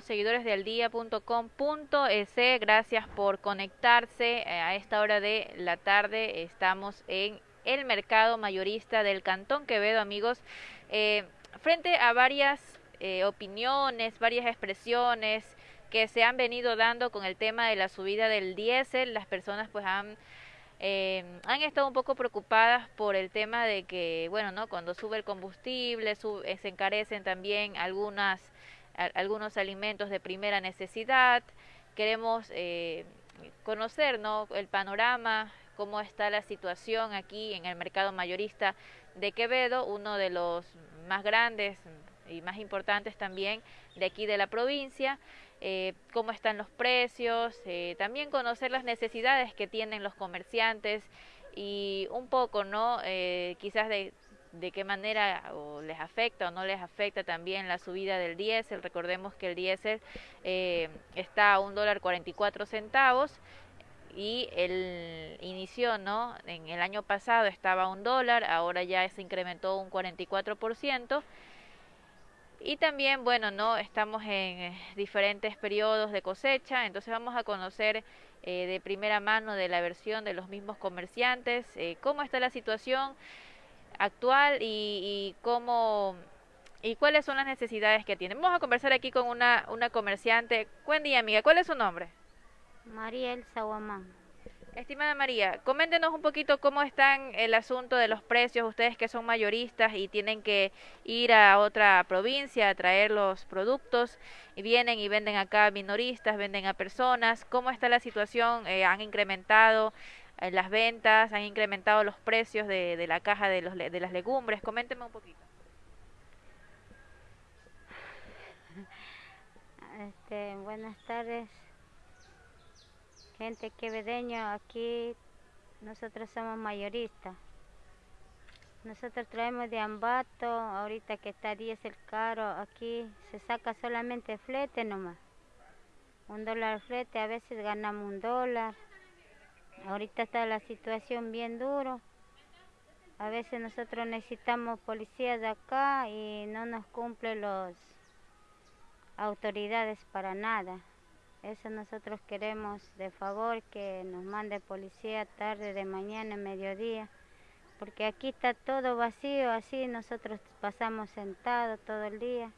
seguidores de aldía.com.es? Gracias por conectarse eh, a esta hora de la tarde. Estamos en el mercado mayorista del Cantón Quevedo, amigos. Eh, frente a varias eh, opiniones, varias expresiones que se han venido dando con el tema de la subida del diésel, las personas pues han eh, han estado un poco preocupadas por el tema de que, bueno, ¿no? Cuando sube el combustible, sube, se encarecen también algunas, algunos alimentos de primera necesidad. Queremos eh, conocer, ¿no? El panorama, cómo está la situación aquí en el mercado mayorista de Quevedo, uno de los más grandes y más importantes también de aquí de la provincia. Eh, cómo están los precios, eh, también conocer las necesidades que tienen los comerciantes y un poco, ¿no? Eh, quizás de, de qué manera o les afecta o no les afecta también la subida del diésel. Recordemos que el diésel está a un dólar 44 centavos y el inició, ¿no? En el año pasado estaba a un dólar, ahora ya se incrementó un 44%. Y también, bueno, no estamos en eh, diferentes periodos de cosecha, entonces vamos a conocer eh, de primera mano de la versión de los mismos comerciantes, eh, cómo está la situación actual y, cómo y cuáles son las necesidades que tienen. Vamos a conversar aquí con una, una comerciante. Buen día, amiga. ¿Cuál es su nombre? María Elsa Guamán. Estimada María, coméntenos un poquito cómo están el asunto de los precios, ustedes que son mayoristas y tienen que ir a otra provincia a traer los productos y vienen y venden acá minoristas, venden a personas, ¿cómo está la situación? Eh, ¿Han incrementado las ventas? ¿Han incrementado los precios de, la caja de, los, de las legumbres? Coméntenme un poquito. Este, buenas tardes gente quevedeño, aquí nosotros somos mayoristas. Nosotros traemos de Ambato, ahorita que está 10 el caro, aquí se saca solamente flete nomás. Un dólar flete, a veces ganamos un dólar. Ahorita está la situación bien duro. A veces nosotros necesitamos policías de acá y no nos cumplen las autoridades para nada. Eso nosotros queremos de favor que nos mande policía tarde, de mañana, mediodía, porque aquí está todo vacío, así nosotros pasamos sentados todo el día.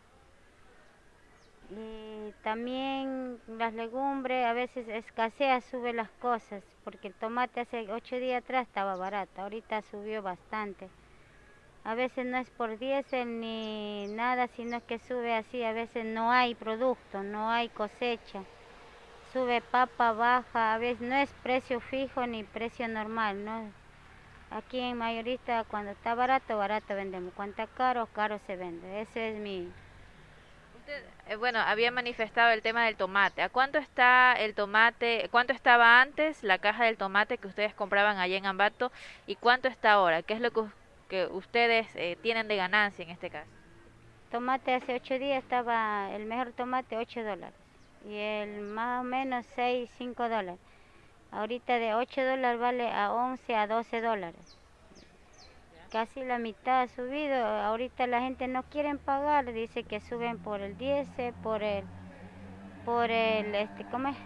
Y también las legumbres a veces escasea, sube las cosas, porque el tomate hace ocho días atrás estaba barato, ahorita subió bastante. A veces no es por diésel ni nada, sino que sube así, a veces no hay producto, no hay cosecha sube papa, baja, a veces no es precio fijo ni precio normal, ¿no? Aquí en mayorista cuando está barato, barato vendemos, cuando está caro, caro se vende, ese es mi... Eh, bueno, había manifestado el tema del tomate. ¿A cuánto está el tomate? ¿Cuánto estaba antes la caja del tomate que ustedes compraban allá en Ambato y cuánto está ahora? ¿Qué es lo que, que ustedes eh, tienen de ganancia en este caso? Tomate hace ocho días estaba el mejor tomate 8 dólares y el más o menos 6, 5 dólares. Ahorita de 8 dólares vale a 11 a 12 dólares. Casi la mitad ha subido. Ahorita la gente no quiere pagar, dice que suben por el 10, por el por el este, ¿cómo es?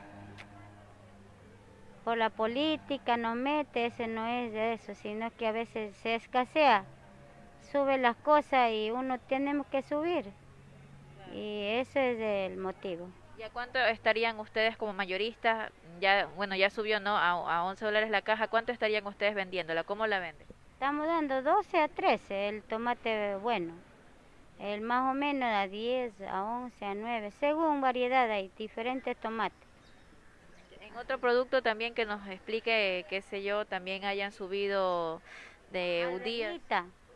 Por la política no mete, ese no es de eso, sino que a veces se escasea, sube las cosas y uno tenemos que subir. Y ese es el motivo. ¿Y a cuánto estarían ustedes como mayoristas? Ya, bueno, ya subió, ¿no? A, a 11 dólares la caja. ¿Cuánto estarían ustedes vendiéndola? ¿Cómo la venden? Estamos dando 12 a 13 el tomate bueno. El más o menos a 10, a 11, a 9, según variedad hay diferentes tomates. En otro producto también que nos explique, qué sé yo, también hayan subido de un día.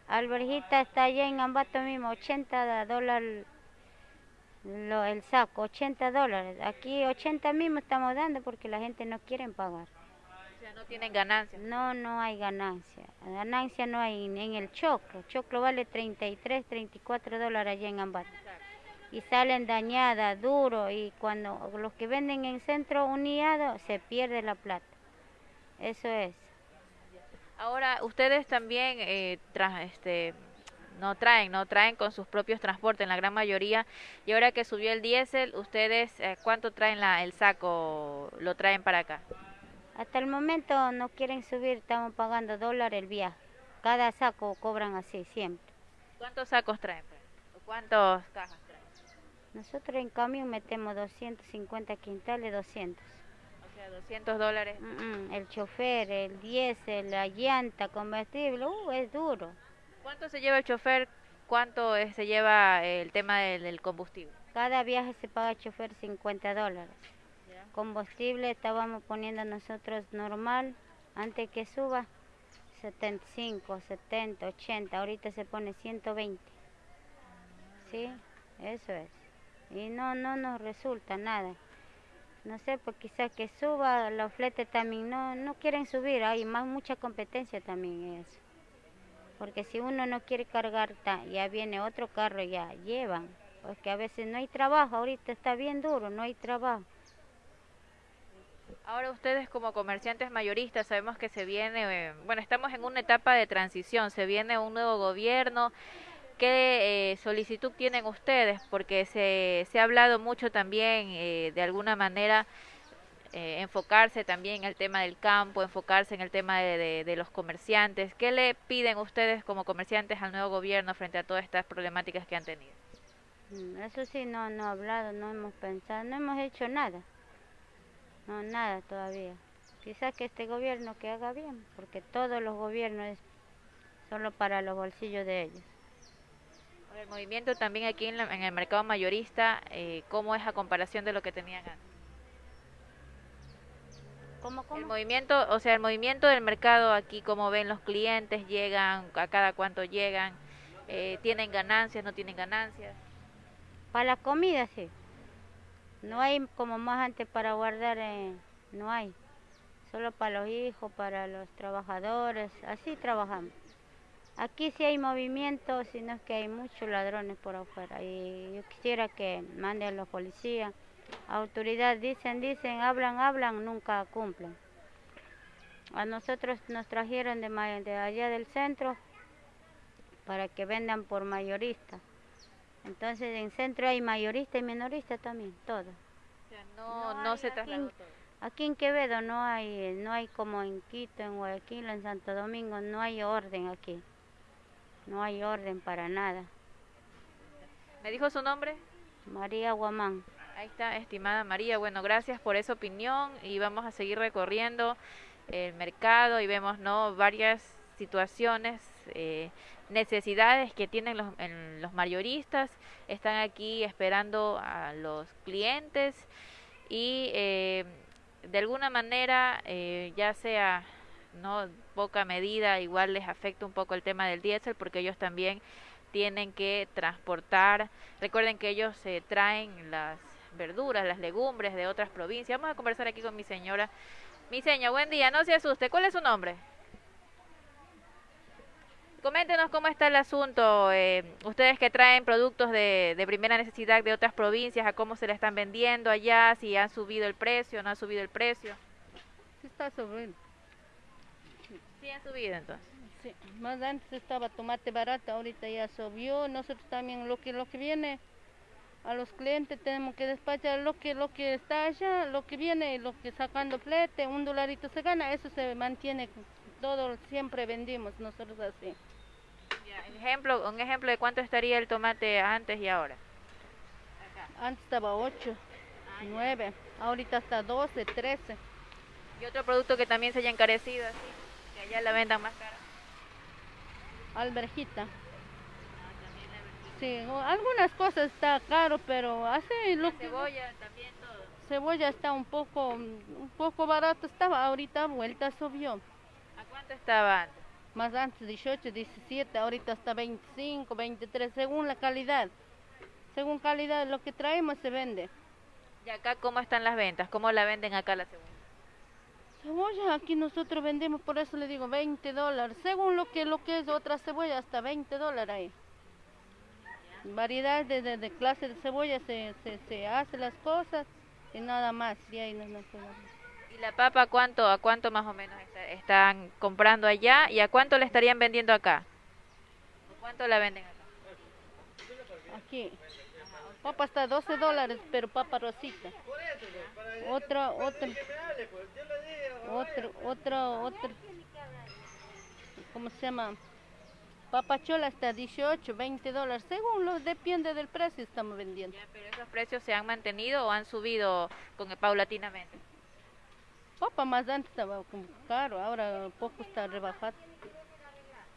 Alberjita está allá en Ambato mismo, 80 dólares el saco, 80 dólares. Aquí 80 mismo estamos dando porque la gente no quiere pagar. No tienen ganancia. No, no hay ganancia. Ganancia no hay en el choclo. Choclo vale 33, 34 dólares allá en Ambato. Y salen dañadas, duro, y cuando los que venden en centro uniado se pierde la plata. Eso es. Ahora, ustedes también, eh, tras, este, no traen, no traen con sus propios transportes en la gran mayoría. Y ahora que subió el diésel, ¿ustedes eh, cuánto traen la, el saco? ¿Lo traen para acá? Hasta el momento no quieren subir, estamos pagando dólar el viaje. Cada saco cobran así, siempre. ¿Cuántos sacos traen? Pues? ¿Cuántos cajas traen? Nosotros en camión metemos 250 quintales, 200. O sea, 200 dólares. el chofer, el diésel, la llanta, combustible, uh, es duro. ¿Cuánto se lleva el chofer? ¿Cuánto se lleva el tema del, combustible? Cada viaje se paga el chofer 50 dólares. Combustible estábamos poniendo nosotros normal, antes que suba, 75, 70, 80, ahorita se pone 120. ¿Sí? Eso es. Y no, no nos resulta nada. No sé, pues quizás que suba, los fletes también no, no quieren subir, hay más mucha competencia también eso. Porque si uno no quiere cargar, ya viene otro carro, ya llevan. Porque a veces no hay trabajo, ahorita está bien duro, no hay trabajo. Ahora ustedes como comerciantes mayoristas sabemos que se viene, eh, bueno, estamos en una etapa de transición, se viene un nuevo gobierno. ¿Qué eh, solicitud tienen ustedes? Porque se, se ha hablado mucho también, eh, de alguna manera, eh, enfocarse también en el tema del campo, enfocarse en el tema de, los comerciantes. ¿Qué le piden ustedes como comerciantes al nuevo gobierno frente a todas estas problemáticas que han tenido? Mm, eso sí, no, no he hablado, no hemos pensado, no hemos hecho nada. No, nada todavía. Quizás que este gobierno que haga bien, porque todos los gobiernos es solo para los bolsillos de ellos. El movimiento también aquí en, el mercado mayorista, eh, ¿cómo es a comparación de lo que tenían antes? El movimiento, o sea, el movimiento del mercado aquí, como ven los clientes, llegan, a cada cuánto llegan, eh, tienen ganancias, no tienen ganancias. Para la comida sí. No hay como más antes para guardar, eh, no hay. Solo para los hijos, para los trabajadores, así trabajamos. Aquí sí hay movimiento, sino es que hay muchos ladrones por afuera. Y yo quisiera que manden los policías autoridad dicen, dicen, hablan, hablan, nunca cumplen. A nosotros nos trajeron de, de allá del centro para que vendan por mayorista. Entonces en centro hay mayorista y minorista también, todo. no, no, se trasladó todo. Aquí en Quevedo no hay, no hay como en Quito, en Guayaquil, en Santo Domingo, no hay orden aquí. No hay orden para nada. ¿Me dijo su nombre? María Guamán. Ahí está, estimada María. Bueno, gracias por esa opinión y vamos a seguir recorriendo el mercado y vemos no varias situaciones, eh, necesidades que tienen los, los mayoristas. Están aquí esperando a los clientes y eh, de alguna manera, eh, ya sea no poca medida, igual les afecta un poco el tema del diésel porque ellos también tienen que transportar. Recuerden que ellos se traen las verduras, las legumbres de otras provincias. Vamos a conversar aquí con mi señora. Mi señora, buen día, no se asuste. ¿Cuál es su nombre? Coméntenos cómo está el asunto. Eh, ustedes que traen productos de, de, primera necesidad de otras provincias, a cómo se le están vendiendo allá, si han subido el precio, no ha subido el precio. Sí está subiendo. Sí ha subido entonces. Sí, más antes estaba tomate barato, ahorita ya subió. Nosotros también lo que lo que viene a los clientes tenemos que despachar lo que lo que está allá, lo que viene, lo que sacando flete, un dolarito se gana, eso se mantiene, todo siempre vendimos nosotros así. Ejemplo, un ejemplo de cuánto estaría el tomate antes y ahora. Antes estaba 8, 9, ah, ahorita está 12, 13. ¿Y otro producto que también se haya encarecido así, que allá la vendan más cara? Alberjita. Sí, algunas cosas está caro, pero así lo cebolla también todo. Cebolla está un poco un poco barato estaba, ahorita vuelta subió. ¿A cuánto estaba antes? Más antes 18, 17, ahorita está 25, 23, según la calidad. Según calidad lo que traemos se vende. ¿Y acá cómo están las ventas? ¿Cómo la venden acá la cebolla? Cebolla, aquí nosotros vendemos, por eso le digo 20 dólares. Según lo que, lo que es otra cebolla, hasta 20 dólares ahí variedad de, de, clase de cebolla se, se, se, hace las cosas y nada más. Y, ahí no, ¿Y la papa cuánto, a cuánto más o menos están comprando allá y a cuánto le estarían vendiendo acá? ¿Cuánto la venden acá? Aquí. Papa está 12 dólares, pero papa rosita. Otro, otro, otro, otro, otro, ¿cómo se llama? Papachola está 18, 20 dólares, según lo depende del precio estamos vendiendo. pero esos precios se han mantenido o han subido con paulatinamente. Papa más antes estaba caro, ahora poco está rebajado.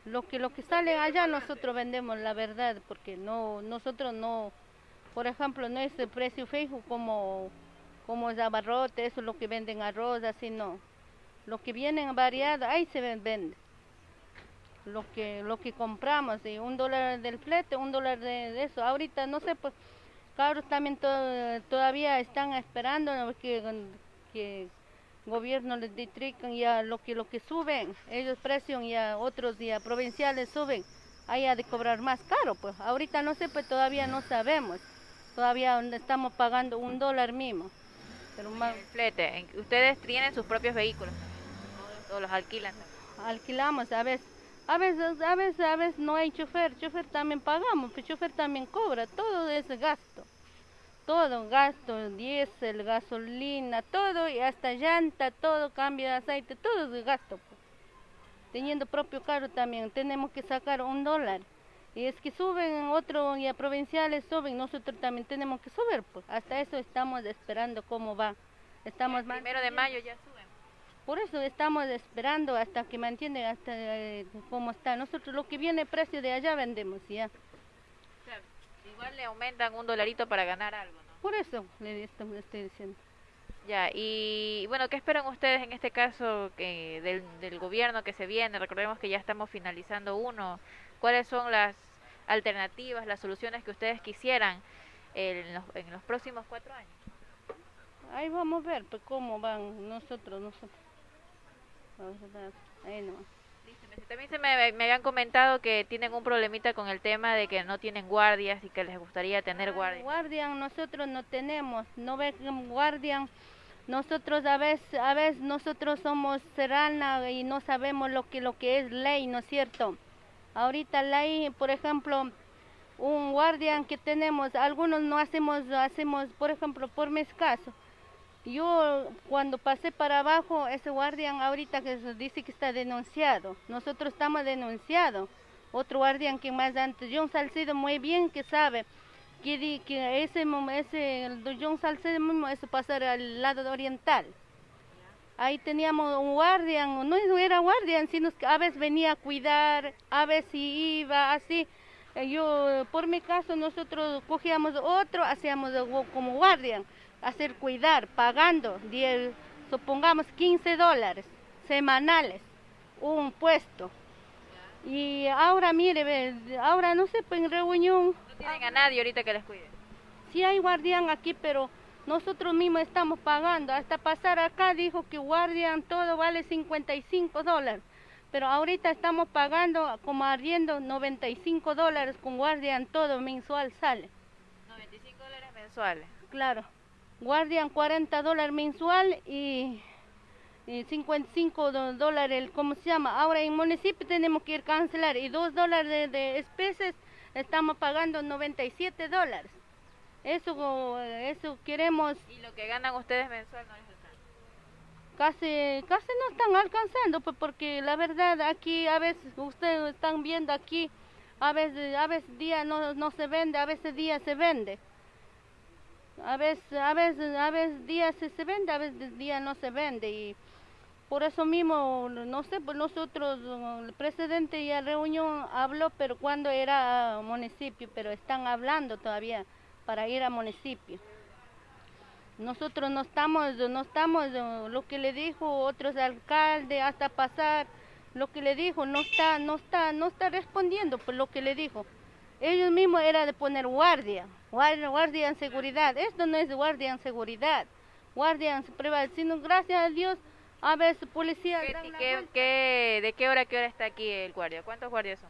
Lo que lo que sale allá nosotros vendemos la verdad, porque no nosotros no, por ejemplo, no es el precio fijo como como es abarrote, eso es lo que venden arroz, así no. Lo que vienen variado, ahí se vende lo que lo que compramos y un dólar del flete un dólar de, eso ahorita no sé pues cabros también todavía están esperando que gobierno les districan ya lo que lo que suben ellos presion ya otros ya provinciales suben hay de cobrar más caro pues. Ahorita no sé pues todavía no sabemos. Todavía estamos pagando un dólar mismo. Pero más flete ustedes tienen sus propios vehículos o los alquilan alquilamos a veces a veces, a veces, a veces no hay chofer, chofer también pagamos, pero chofer también cobra, todo ese gasto. Todo, gasto, diésel, gasolina, todo, y hasta llanta, todo, cambio de aceite, todo es gasto. Teniendo propio carro también, tenemos que sacar un dólar. Y es que suben, otros ya provinciales suben, nosotros también tenemos que subir, pues. Hasta eso estamos esperando cómo va. Estamos el primero de mayo ya suben. Por eso estamos esperando hasta que me entienden, hasta eh, cómo está. Nosotros lo que viene precio de allá vendemos ya. Igual le aumentan un dolarito para ganar algo, ¿no? Por eso le estoy, diciendo. Ya, y bueno, ¿qué esperan ustedes en este caso que del, del gobierno que se viene? Recordemos que ya estamos finalizando uno. ¿Cuáles son las alternativas, las soluciones que ustedes quisieran en los, en los próximos cuatro años? Ahí vamos a ver pues, cómo van nosotros, nosotros. También se me, me, habían comentado que tienen un problemita con el tema de que no tienen guardias y que les gustaría tener guardias. Guardian nosotros no tenemos, no ven guardian. Nosotros a veces, a veces nosotros somos serrana y no sabemos lo que lo que es ley, ¿no es cierto? Ahorita ley, por ejemplo, un guardián que tenemos, algunos no hacemos, hacemos, por ejemplo, por mi caso, yo cuando pasé para abajo, ese guardián ahorita que dice que está denunciado, nosotros estamos denunciados. Otro guardián que más antes, John Salcedo muy bien que sabe que, que ese, ese John Salcedo mismo eso pasar al lado oriental. Ahí teníamos un guardián, no era guardián, sino que a veces venía a cuidar, a veces iba así. Yo, por mi caso, nosotros cogíamos otro, hacíamos como guardián hacer cuidar, pagando, supongamos 15 dólares semanales, un puesto. Y ahora, mire, ahora no sé, pues en reunión... No tienen a nadie ahorita que les cuide. Sí hay guardián aquí, pero nosotros mismos estamos pagando. Hasta pasar acá dijo que guardián todo vale 55 dólares. Pero ahorita estamos pagando como arriendo 95 dólares con guardián todo mensual sale. 95 dólares mensuales. Claro guardian 40 dólares mensual y, 55 dólares, ¿cómo se llama? Ahora en municipio tenemos que ir cancelar y 2 dólares de, especies estamos pagando 97 dólares. Eso, eso queremos. ¿Y lo que ganan ustedes mensual no les Casi, casi no están alcanzando, pues porque la verdad aquí a veces ustedes están viendo aquí, a veces, a veces día no, no se vende, a veces día se vende. A veces, a veces, a veces días se, vende, a veces día no se vende y por eso mismo, no sé, pues nosotros, el presidente ya reunión habló, pero cuando era municipio, pero están hablando todavía para ir a municipio. Nosotros no estamos, no estamos, lo que le dijo otros alcaldes hasta pasar, lo que le dijo, no está, no está, no está respondiendo por lo que le dijo. Ellos mismos era de poner guardia, guardia, en seguridad. Esto no es guardia en seguridad, guardia en privacidad, sino gracias a Dios a veces policía. ¿De qué hora qué hora está aquí el guardia? ¿Cuántos guardias son?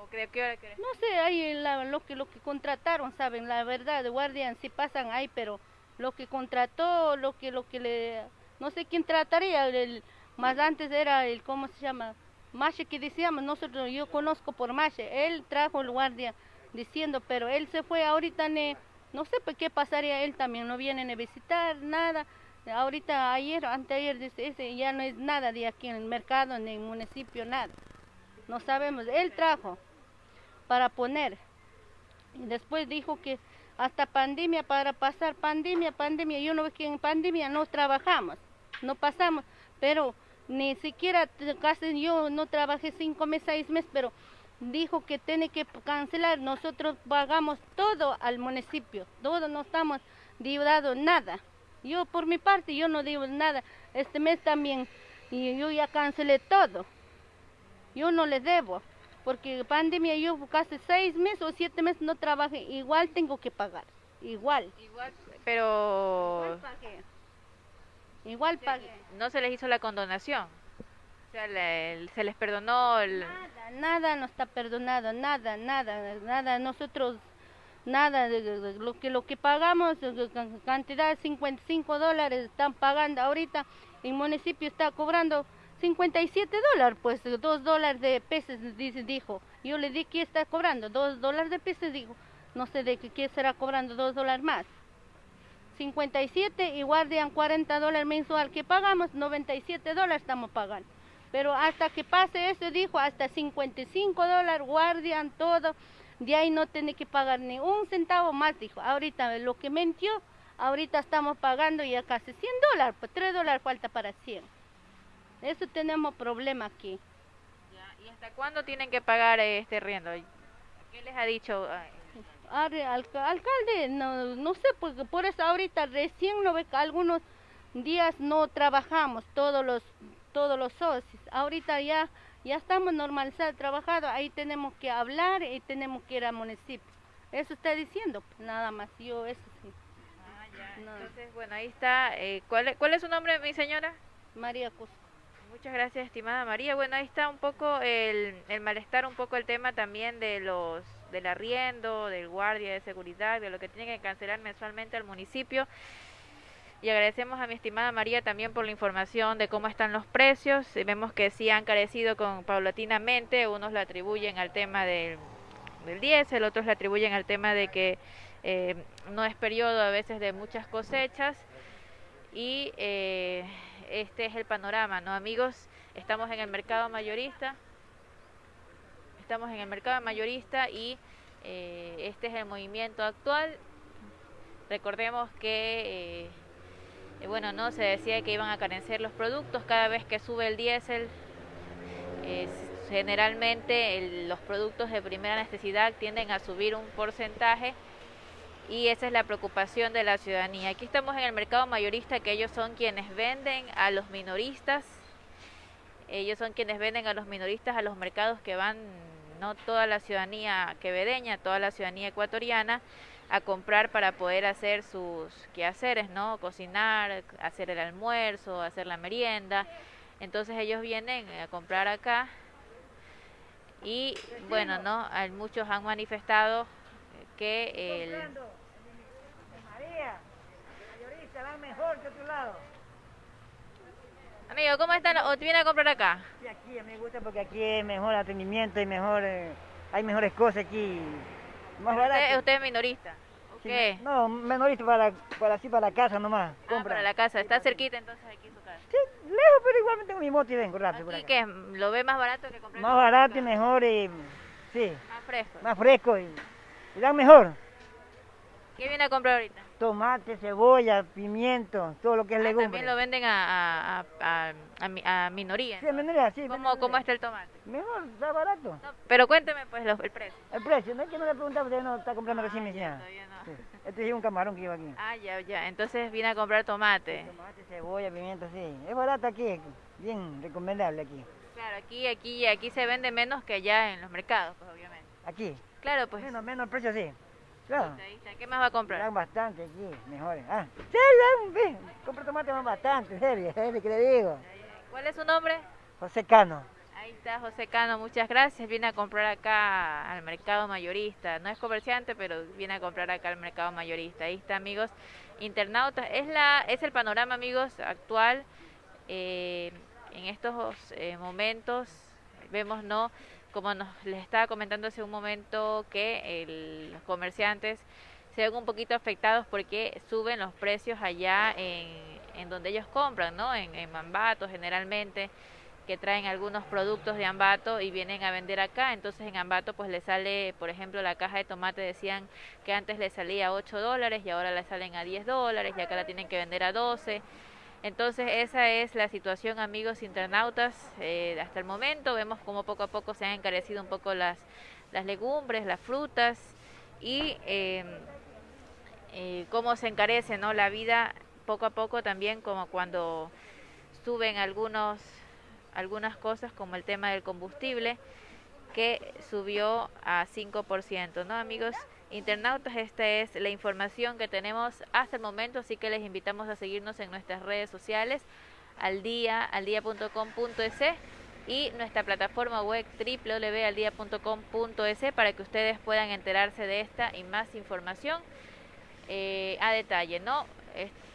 ¿O de qué hora, qué hora? No sé, ahí lo que lo que contrataron, saben, la verdad, guardias sí pasan ahí, pero lo que contrató, lo que lo que le no sé quién trataría, el, más antes era el cómo se llama Mache que decíamos nosotros, yo conozco por Mache, él trajo el guardia diciendo, pero él se fue ahorita, ne, no sé por qué pasaría, él también no viene a visitar, nada. Ahorita, ayer, anteayer, dice, ya no es nada de aquí en el mercado, en el municipio, nada. No sabemos, él trajo para poner. Y después dijo que hasta pandemia, para pasar pandemia, pandemia, yo no veo que en pandemia no trabajamos, no pasamos, pero ni siquiera casi yo no trabajé cinco meses, seis meses, pero dijo que tiene que cancelar, nosotros pagamos todo al municipio, todo no estamos deudados nada. Yo por mi parte yo no digo nada, este mes también y yo ya cancelé todo. Yo no le debo, porque pandemia yo casi seis meses o siete meses no trabajé, igual tengo que pagar, igual. Igual, pero... Igual pagué. Igual pagué. No se les hizo la condonación. Se les perdonó. Nada, nada no está perdonado, nada, nada, nada. Nosotros, nada, lo que lo que pagamos, cantidad de 55 dólares están pagando ahorita, el municipio está cobrando 57 dólares, pues 2 dólares de pesos, dice, dijo. Yo le di que está cobrando 2 dólares de pesos, dijo. No sé de qué será cobrando 2 dólares más. 57 y guardian 40 dólares mensual que pagamos, 97 dólares estamos pagando. Pero hasta que pase eso, dijo, hasta 55 dólares guardian todo, de ahí no tiene que pagar ni un centavo más, dijo. Ahorita lo que mintió, ahorita estamos pagando ya casi 100 dólares, pues 3 dólares falta para 100. Eso tenemos problema aquí. Ya, ¿Y hasta cuándo tienen que pagar este riendo? ¿Qué les ha dicho? Alca- alcalde, no, no sé, porque por eso ahorita recién no ve que algunos días no trabajamos, todos los todos los socios. Ahorita ya ya estamos normalizados trabajando, ahí tenemos que hablar y tenemos que ir al municipio. Eso está diciendo, pues, nada más, yo eso sí. Ah, ya. No. Entonces, bueno, ahí está. Eh, ¿cuál, es, ¿Cuál es su nombre, mi señora? María Cusco. Muchas gracias, estimada María. Bueno, ahí está un poco el, el malestar, un poco el tema también de los del arriendo, del guardia de seguridad, de lo que tienen que cancelar mensualmente al municipio. Y agradecemos a mi estimada María también por la información de cómo están los precios. Eh, Vemos que sí han carecido con paulatinamente, unos la atribuyen al tema del, del diésel, otros le atribuyen al tema de que eh, no es periodo a veces de muchas cosechas y eh, este es el panorama, ¿no? Amigos, estamos en el mercado mayorista, estamos en el mercado mayorista y este es el movimiento actual. Recordemos que, bueno, no se decía que iban a carecer los productos cada vez que sube el diésel. generalmente los productos de primera necesidad tienden a subir un porcentaje y esa es la preocupación de la ciudadanía. Aquí estamos en el mercado mayorista, que ellos son quienes venden a los minoristas, ellos son quienes venden a los minoristas a los mercados que van no toda la ciudadanía quevedeña, toda la ciudadanía ecuatoriana a comprar para poder hacer sus quehaceres, ¿no? Cocinar, hacer el almuerzo, hacer la merienda. Entonces ellos vienen a comprar acá y bueno, ¿no? Hay- Muchos han manifestado que el mejor que lado. Amigo, ¿cómo están? ¿O te viene a comprar acá? Y aquí me gusta porque aquí es mejor atendimiento y mejor, eh, hay mejores cosas aquí, más Usted, barato. usted es minorista. ¿O Sí, qué? No, menorista para, para así para la casa nomás, Ah, compra. para la casa. Está cerquita entonces aquí su casa. Sí, lejos, pero igualmente tengo mi moto y vengo rápido por acá. que lo ve más barato que comprar. Más barato y mejor y, sí, Más fresco. más fresco y, y dan mejor. ¿Qué viene a comprar ahorita? Tomate, cebolla, pimiento, todo lo que es Ah, legumbre. también lo venden a, a, a, a, a mi- a minoría. Sí, en minoría, sí. ¿Cómo, minoría. ¿Cómo está el tomate? Mejor, está barato. No, pero cuénteme pues los- el precio. El precio, no es que no le preguntaba, usted no está comprando Ah, recién mi señora. no. Sí. Este es un camarón que lleva aquí. Ah, ya, ya. Entonces viene a comprar tomate. Tomate, cebolla, pimiento, sí. Es barato aquí, bien recomendable aquí. Claro, aquí, aquí, aquí se vende menos que allá en los mercados, pues obviamente. Aquí. Claro, pues. Menos, menos el precio, sí. Claro. ¿Qué más va a comprar? Dan bastante aquí, mejores. Ah, ve. Compra tomate van bastante, serio, que le digo. ¿Cuál es su nombre? José Cano. Ahí está José Cano, muchas gracias. Viene a comprar acá al mercado mayorista. No es comerciante, pero viene a comprar acá al mercado mayorista. Ahí está, amigos internautas. Es la, es el panorama, amigos, actual. eh, en estos eh, momentos vemos, ¿no? Como nos les estaba comentando hace un momento que los comerciantes se ven un poquito afectados porque suben los precios allá en, en donde ellos compran, ¿no? En, en Mambato generalmente que traen algunos productos de Ambato y vienen a vender acá, entonces en Ambato pues le sale, por ejemplo, la caja de tomate decían que antes le salía a 8 dólares y ahora le salen a 10 dólares y acá la tienen que vender a 12. Entonces esa es la situación amigos internautas eh, hasta el momento, vemos como poco a poco se han encarecido un poco las, las legumbres, las frutas y em, eh, cómo se encarece ¿no? la vida poco a poco también como cuando suben algunos algunas cosas como el tema del combustible que subió a 5%, ¿no, amigos? Internautas, esta es la información que tenemos hasta el momento, así que les invitamos a seguirnos en nuestras redes sociales, al día, y nuestra plataforma web www.aldia.com.es para que ustedes puedan enterarse de esta y más información eh, a detalle, ¿no?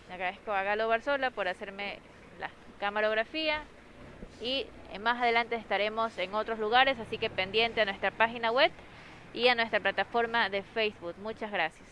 agradezco a Galo Barzola por hacerme la camarografía, y eh, más adelante estaremos en otros lugares, así que pendiente a nuestra página web y a nuestra plataforma de Facebook. Muchas gracias.